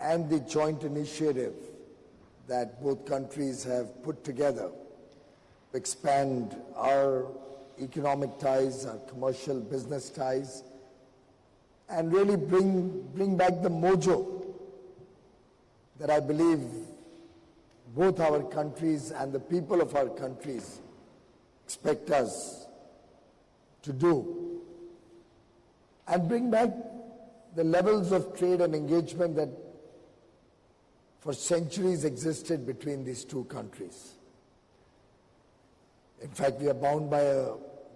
and the joint initiative that both countries have put together to expand our economic ties, our commercial business ties, and really bring, bring back the mojo that I believe both our countries and the people of our countries expect us to do. And bring back the levels of trade and engagement that for centuries existed between these two countries. In fact, we are bound by a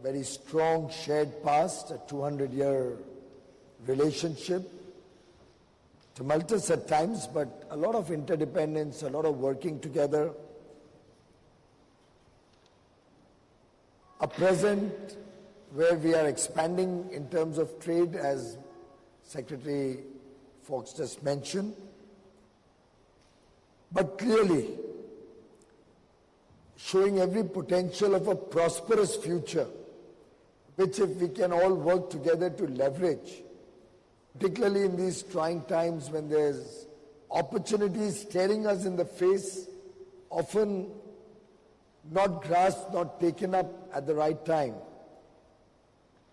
very strong shared past, a 200 year relationship, tumultuous at times, but a lot of interdependence, a lot of working together. A present where we are expanding in terms of trade, as Secretary Fox just mentioned. But clearly, showing every potential of a prosperous future, which if we can all work together to leverage, particularly in these trying times when there's opportunities staring us in the face, often not grasped, not taken up at the right time.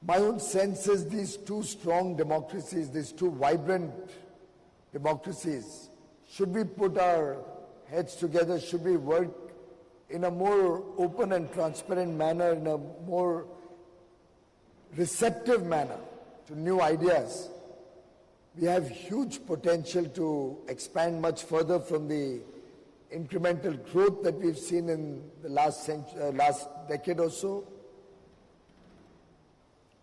My own sense is these two strong democracies, these two vibrant democracies, should we put our heads together, should we work in a more open and transparent manner, in a more receptive manner to new ideas, we have huge potential to expand much further from the incremental growth that we've seen in the last, century, uh, last decade or so.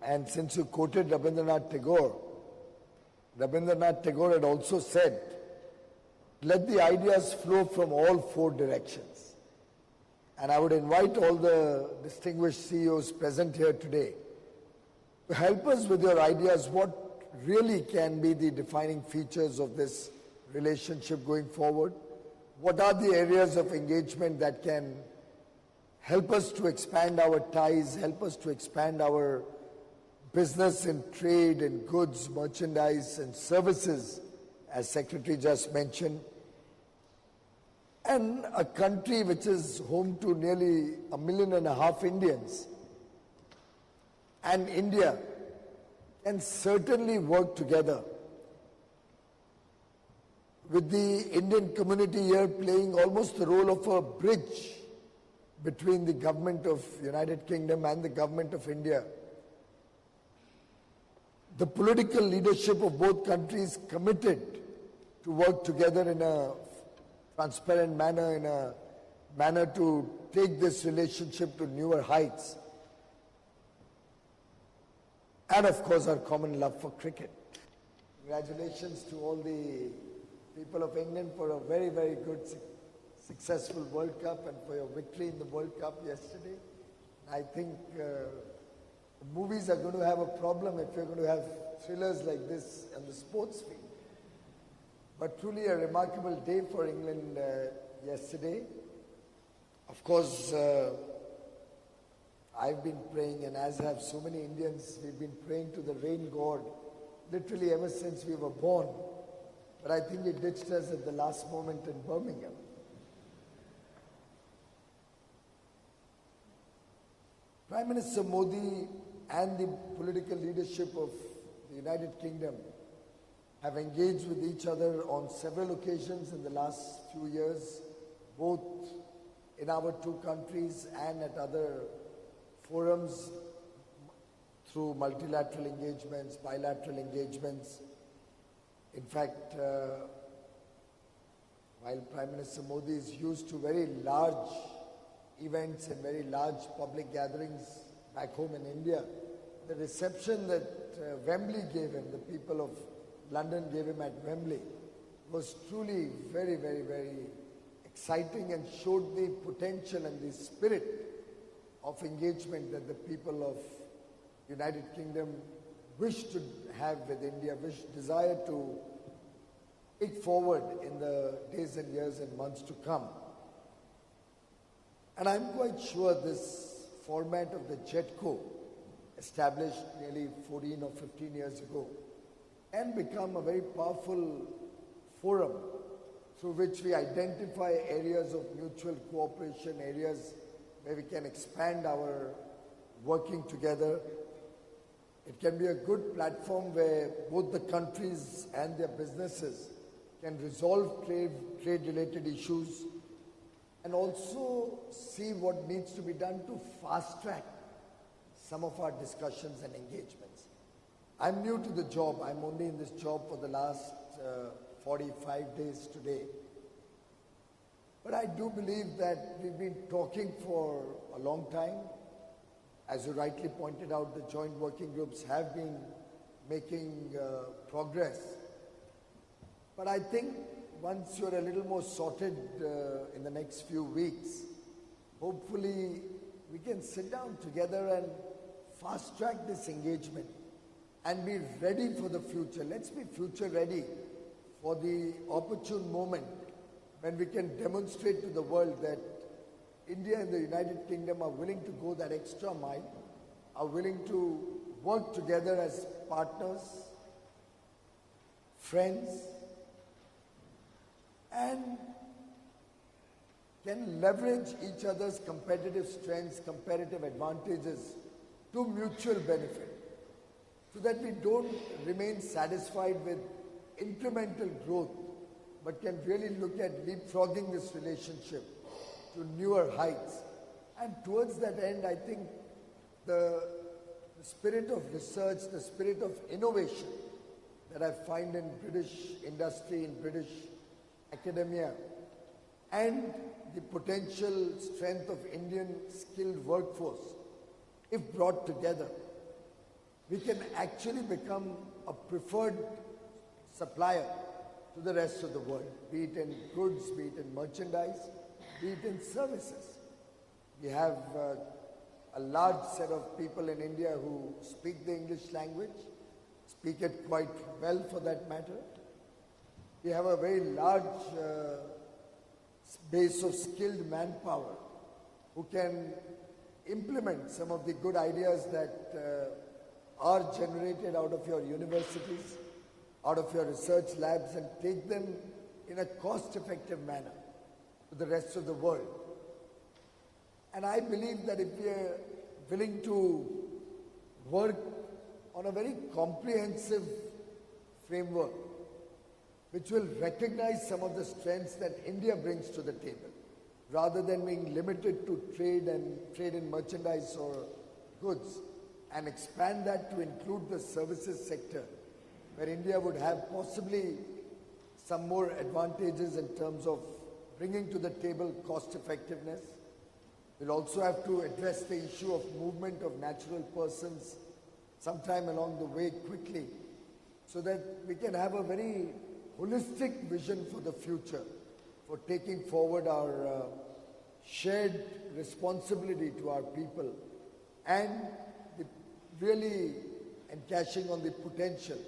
And since you quoted Rabindranath Tagore, Rabindranath Tagore had also said, let the ideas flow from all four directions. And I would invite all the distinguished CEOs present here today to help us with your ideas what really can be the defining features of this relationship going forward. What are the areas of engagement that can help us to expand our ties, help us to expand our business and trade and goods, merchandise and services, as Secretary just mentioned, and a country which is home to nearly a million and a half Indians, and India can certainly work together with the Indian community here playing almost the role of a bridge between the government of United Kingdom and the government of India. The political leadership of both countries committed to work together in a transparent manner, in a manner to take this relationship to newer heights. And of course, our common love for cricket. Congratulations to all the people of England for a very, very good, successful World Cup and for your victory in the World Cup yesterday. I think uh, movies are going to have a problem if you're going to have thrillers like this on the sports field. But truly a remarkable day for England uh, yesterday. Of course, uh, I've been praying, and as have so many Indians, we've been praying to the rain god literally ever since we were born. But I think it ditched us at the last moment in Birmingham. Prime Minister Modi and the political leadership of the United Kingdom have engaged with each other on several occasions in the last few years, both in our two countries and at other forums through multilateral engagements, bilateral engagements. In fact, uh, while Prime Minister Modi is used to very large events and very large public gatherings back home in India, the reception that uh, Wembley gave him, the people of London gave him at Wembley, was truly very, very, very exciting and showed the potential and the spirit of engagement that the people of United Kingdom wish to have with India, wish, desire to take forward in the days and years and months to come. And I'm quite sure this format of the JETCO established nearly 14 or 15 years ago and become a very powerful forum through which we identify areas of mutual cooperation, areas where we can expand our working together. It can be a good platform where both the countries and their businesses can resolve trade, trade related issues and also see what needs to be done to fast track some of our discussions and engagements. I'm new to the job. I'm only in this job for the last uh, 45 days today. But I do believe that we've been talking for a long time. As you rightly pointed out, the joint working groups have been making uh, progress. But I think once you're a little more sorted uh, in the next few weeks, hopefully we can sit down together and fast track this engagement and be ready for the future. Let's be future ready for the opportune moment when we can demonstrate to the world that India and the United Kingdom are willing to go that extra mile, are willing to work together as partners, friends, and can leverage each other's competitive strengths, competitive advantages to mutual benefit so that we don't remain satisfied with incremental growth but can really look at leapfrogging this relationship to newer heights. And towards that end, I think the, the spirit of research, the spirit of innovation that I find in British industry, in British academia, and the potential strength of Indian skilled workforce, if brought together, we can actually become a preferred supplier to the rest of the world, be it in goods, be it in merchandise, be it in services. We have uh, a large set of people in India who speak the English language, speak it quite well for that matter. We have a very large uh, base of skilled manpower who can implement some of the good ideas that uh, are generated out of your universities, out of your research labs and take them in a cost-effective manner to the rest of the world. And I believe that if we are willing to work on a very comprehensive framework, which will recognize some of the strengths that India brings to the table, rather than being limited to trade and trade in merchandise or goods, and expand that to include the services sector, where India would have possibly some more advantages in terms of bringing to the table cost effectiveness. We'll also have to address the issue of movement of natural persons sometime along the way quickly so that we can have a very holistic vision for the future for taking forward our uh, shared responsibility to our people and really encashing on the potential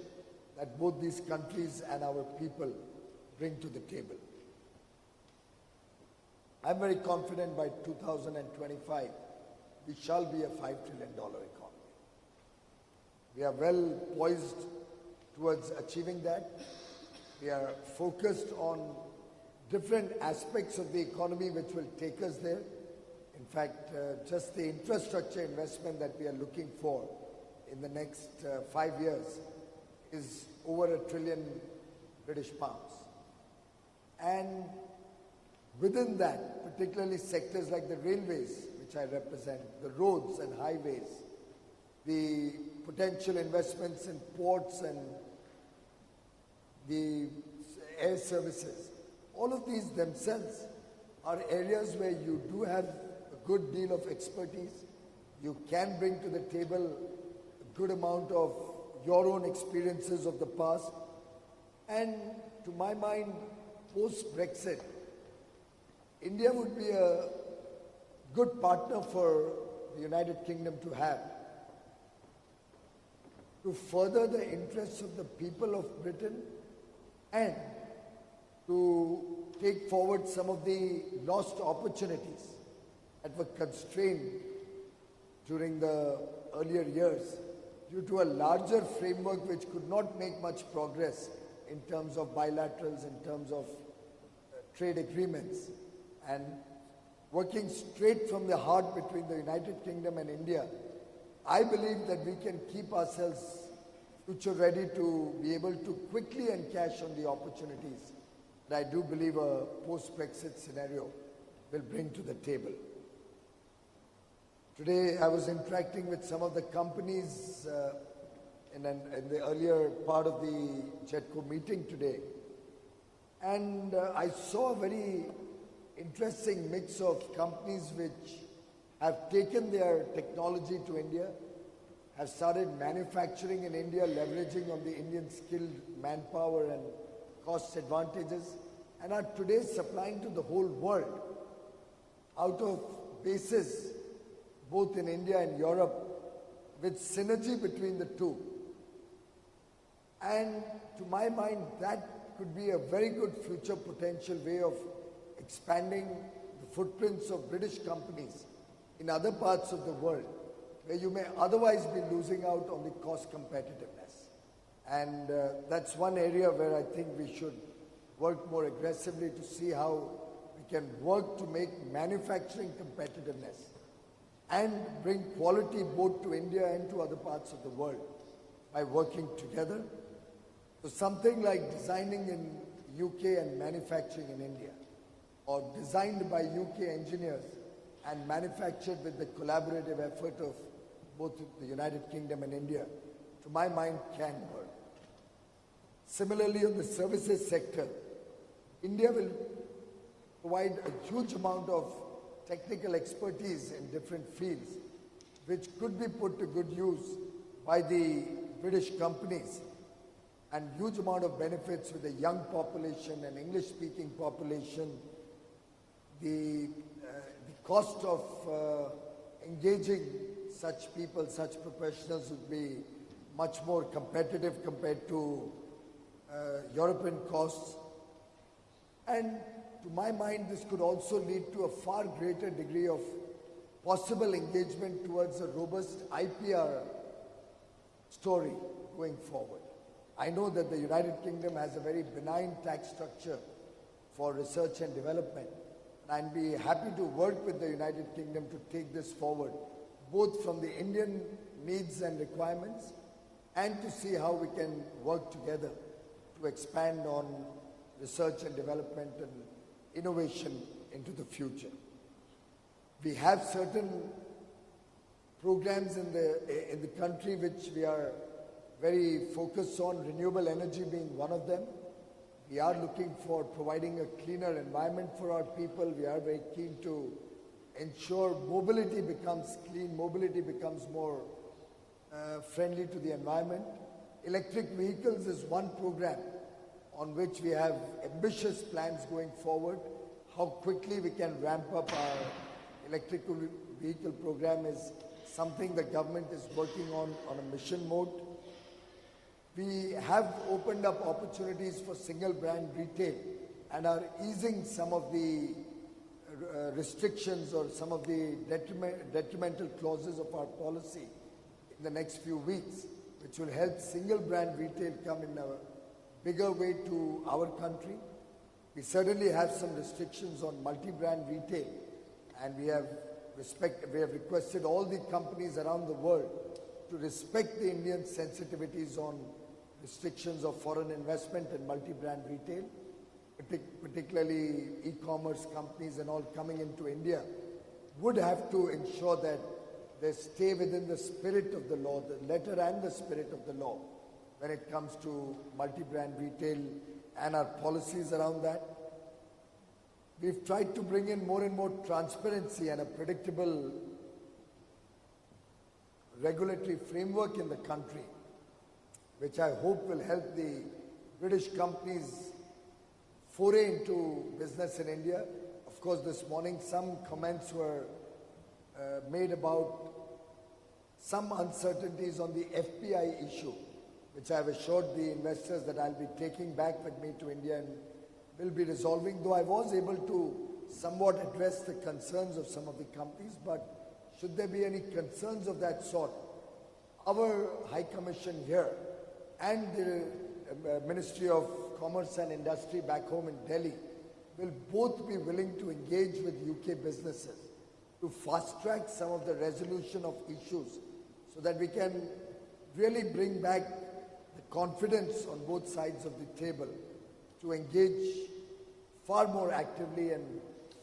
that both these countries and our people bring to the table. I'm very confident by 2025 we shall be a $5 trillion economy. We are well poised towards achieving that. We are focused on different aspects of the economy which will take us there. In fact, uh, just the infrastructure investment that we are looking for in the next uh, five years is over a trillion British pounds. And within that, particularly sectors like the railways, which I represent, the roads and highways, the potential investments in ports and the air services, all of these themselves are areas where you do have a good deal of expertise. You can bring to the table good amount of your own experiences of the past. And to my mind, post Brexit, India would be a good partner for the United Kingdom to have to further the interests of the people of Britain and to take forward some of the lost opportunities that were constrained during the earlier years due to a larger framework which could not make much progress in terms of bilaterals, in terms of uh, trade agreements, and working straight from the heart between the United Kingdom and India, I believe that we can keep ourselves future ready to be able to quickly encash on the opportunities that I do believe a post-Brexit scenario will bring to the table. Today, I was interacting with some of the companies uh, in, an, in, the earlier part of the JETCO meeting today, and uh, I saw a very interesting mix of companies which have taken their technology to India, have started manufacturing in India, leveraging on the Indian skilled manpower and cost advantages, and are today supplying to the whole world out of bases both in India and Europe with synergy between the two. And to my mind, that could be a very good future potential way of expanding the footprints of British companies in other parts of the world where you may otherwise be losing out on the cost competitiveness. And uh, that's one area where I think we should work more aggressively to see how we can work to make manufacturing competitiveness and bring quality both to India and to other parts of the world by working together. So something like designing in UK and manufacturing in India or designed by UK engineers and manufactured with the collaborative effort of both the United Kingdom and India, to my mind, can work. Similarly, on the services sector, India will provide a huge amount of technical expertise in different fields, which could be put to good use by the British companies and huge amount of benefits with the young population and English-speaking population. The, uh, the cost of uh, engaging such people, such professionals would be much more competitive compared to uh, European costs. And to my mind, this could also lead to a far greater degree of possible engagement towards a robust IPR story going forward. I know that the United Kingdom has a very benign tax structure for research and development. And I'd be happy to work with the United Kingdom to take this forward, both from the Indian needs and requirements, and to see how we can work together to expand on research and development and innovation into the future. We have certain programs in the, in the country which we are very focused on, renewable energy being one of them. We are looking for providing a cleaner environment for our people. We are very keen to ensure mobility becomes clean, mobility becomes more uh, friendly to the environment. Electric vehicles is one program on which we have ambitious plans going forward. How quickly we can ramp up our electrical vehicle program is something the government is working on on a mission mode. We have opened up opportunities for single brand retail and are easing some of the uh, restrictions or some of the detriment, detrimental clauses of our policy in the next few weeks, which will help single brand retail come in a bigger way to our country. We certainly have some restrictions on multi-brand retail and we have, respect, we have requested all the companies around the world to respect the Indian sensitivities on restrictions of foreign investment and multi-brand retail, particularly e-commerce companies and all coming into India, would have to ensure that they stay within the spirit of the law, the letter and the spirit of the law when it comes to multi-brand retail and our policies around that. We've tried to bring in more and more transparency and a predictable regulatory framework in the country, which I hope will help the British companies foray into business in India. Of course, this morning some comments were uh, made about some uncertainties on the FPI issue which I have assured the investors that I'll be taking back with me to India and will be resolving, though I was able to somewhat address the concerns of some of the companies, but should there be any concerns of that sort, our High Commission here and the uh, Ministry of Commerce and Industry back home in Delhi will both be willing to engage with UK businesses to fast track some of the resolution of issues so that we can really bring back the confidence on both sides of the table to engage far more actively and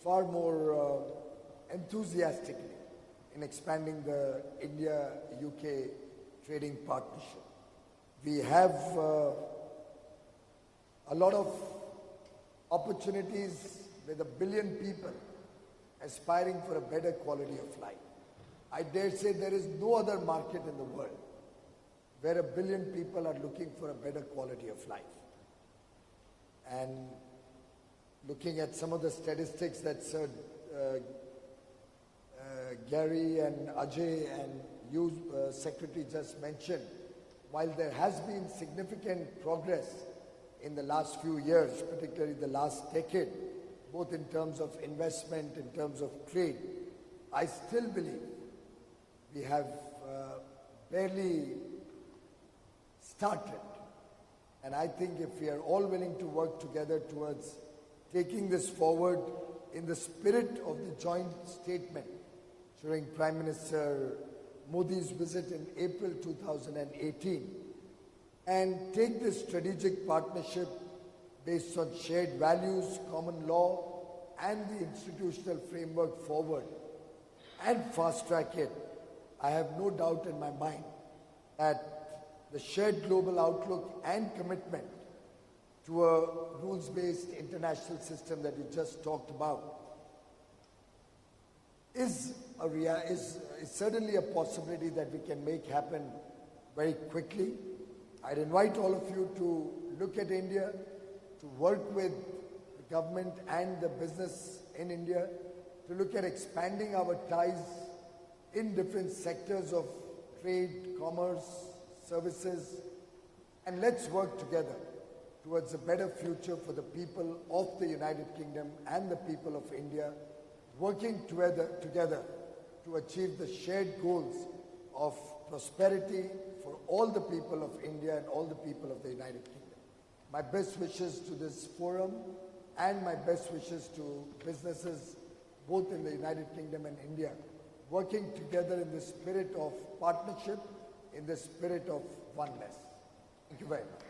far more uh, enthusiastically in expanding the India-UK trading partnership. We have uh, a lot of opportunities with a billion people aspiring for a better quality of life. I dare say there is no other market in the world where a billion people are looking for a better quality of life. And looking at some of the statistics that Sir uh, uh, Gary and Ajay and you, uh, Secretary, just mentioned, while there has been significant progress in the last few years, particularly the last decade, both in terms of investment, in terms of trade, I still believe we have uh, barely started. And I think if we are all willing to work together towards taking this forward in the spirit of the joint statement during Prime Minister Modi's visit in April 2018 and take this strategic partnership based on shared values, common law and the institutional framework forward and fast track it, I have no doubt in my mind that the shared global outlook and commitment to a rules-based international system that you just talked about is, a is, is certainly a possibility that we can make happen very quickly. I'd invite all of you to look at India, to work with the government and the business in India, to look at expanding our ties in different sectors of trade, commerce, services, and let's work together towards a better future for the people of the United Kingdom and the people of India, working together, together to achieve the shared goals of prosperity for all the people of India and all the people of the United Kingdom. My best wishes to this forum and my best wishes to businesses both in the United Kingdom and India, working together in the spirit of partnership, in the spirit of oneness. Thank you very much.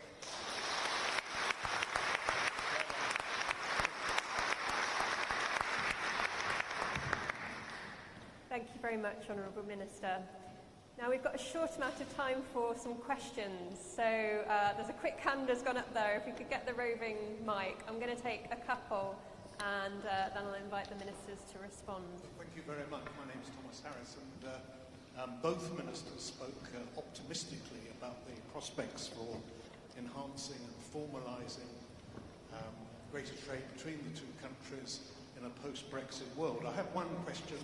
Thank you very much, Honourable Minister. Now we've got a short amount of time for some questions. So uh, there's a quick hand has gone up there. If we could get the roving mic, I'm going to take a couple and uh, then I'll invite the ministers to respond. Thank you very much. My name is Thomas Harris, and uh, um, both ministers spoke uh, optimistically about the prospects for enhancing and formalising um, greater trade between the two countries in a post-Brexit world. I have one question